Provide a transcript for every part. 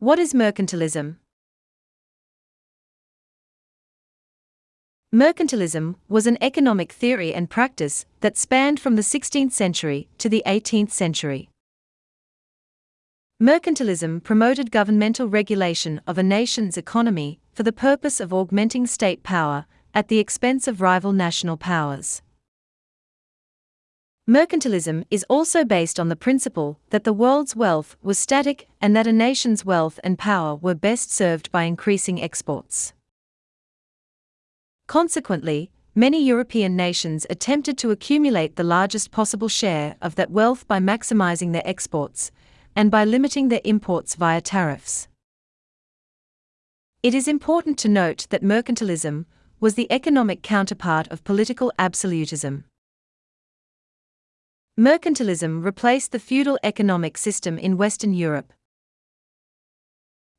What is mercantilism? Mercantilism was an economic theory and practice that spanned from the 16th century to the 18th century. Mercantilism promoted governmental regulation of a nation's economy for the purpose of augmenting state power at the expense of rival national powers. Mercantilism is also based on the principle that the world's wealth was static and that a nation's wealth and power were best served by increasing exports. Consequently, many European nations attempted to accumulate the largest possible share of that wealth by maximizing their exports and by limiting their imports via tariffs. It is important to note that mercantilism was the economic counterpart of political absolutism. Mercantilism replaced the feudal economic system in Western Europe.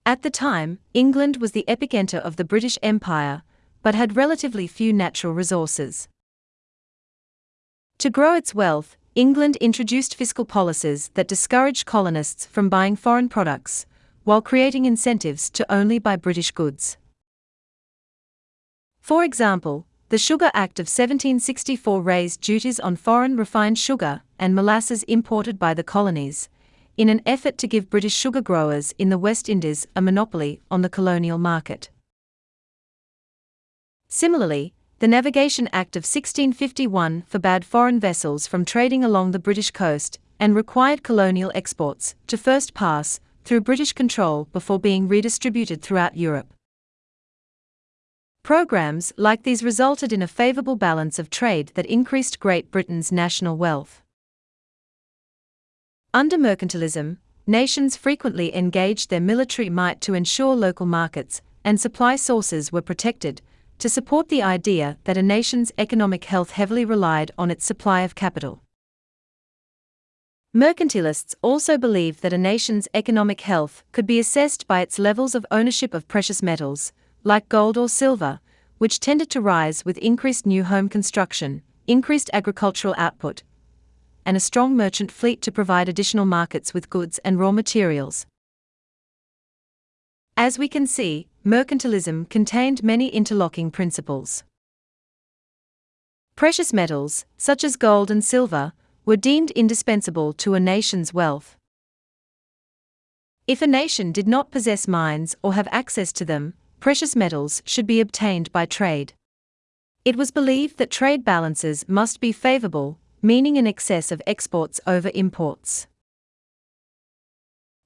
At the time, England was the epicenter of the British Empire, but had relatively few natural resources. To grow its wealth, England introduced fiscal policies that discouraged colonists from buying foreign products, while creating incentives to only buy British goods. For example, the Sugar Act of 1764 raised duties on foreign refined sugar and molasses imported by the colonies, in an effort to give British sugar growers in the West Indies a monopoly on the colonial market. Similarly, the Navigation Act of 1651 forbade foreign vessels from trading along the British coast and required colonial exports to first pass through British control before being redistributed throughout Europe. Programs like these resulted in a favorable balance of trade that increased Great Britain's national wealth. Under mercantilism, nations frequently engaged their military might to ensure local markets and supply sources were protected, to support the idea that a nation's economic health heavily relied on its supply of capital. Mercantilists also believed that a nation's economic health could be assessed by its levels of ownership of precious metals, like gold or silver, which tended to rise with increased new home construction, increased agricultural output, and a strong merchant fleet to provide additional markets with goods and raw materials. As we can see, mercantilism contained many interlocking principles. Precious metals, such as gold and silver, were deemed indispensable to a nation's wealth. If a nation did not possess mines or have access to them, precious metals should be obtained by trade. It was believed that trade balances must be favorable, meaning an excess of exports over imports.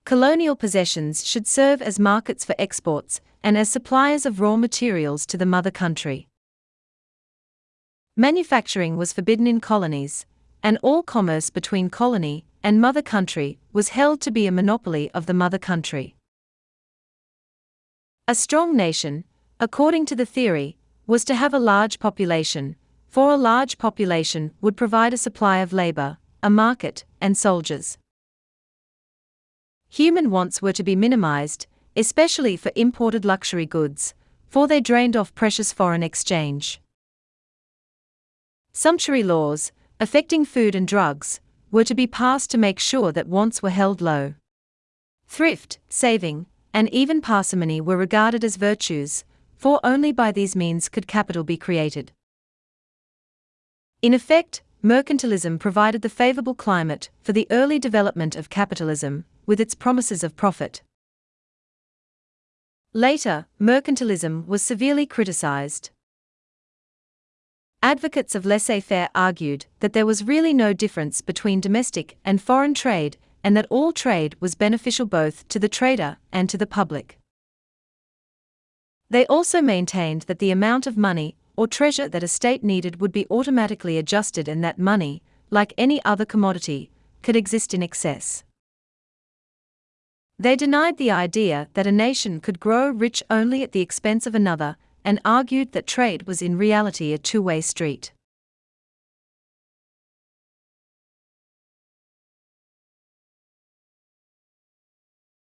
Colonial possessions should serve as markets for exports and as suppliers of raw materials to the mother country. Manufacturing was forbidden in colonies, and all commerce between colony and mother country was held to be a monopoly of the mother country. A strong nation, according to the theory, was to have a large population, for a large population would provide a supply of labor, a market, and soldiers. Human wants were to be minimized, especially for imported luxury goods, for they drained off precious foreign exchange. Sumptuary laws, affecting food and drugs, were to be passed to make sure that wants were held low. Thrift, saving, and even parsimony were regarded as virtues, for only by these means could capital be created. In effect, mercantilism provided the favorable climate for the early development of capitalism, with its promises of profit. Later, mercantilism was severely criticized. Advocates of laissez faire argued that there was really no difference between domestic and foreign trade and that all trade was beneficial both to the trader and to the public. They also maintained that the amount of money or treasure that a state needed would be automatically adjusted and that money, like any other commodity, could exist in excess. They denied the idea that a nation could grow rich only at the expense of another, and argued that trade was in reality a two way street.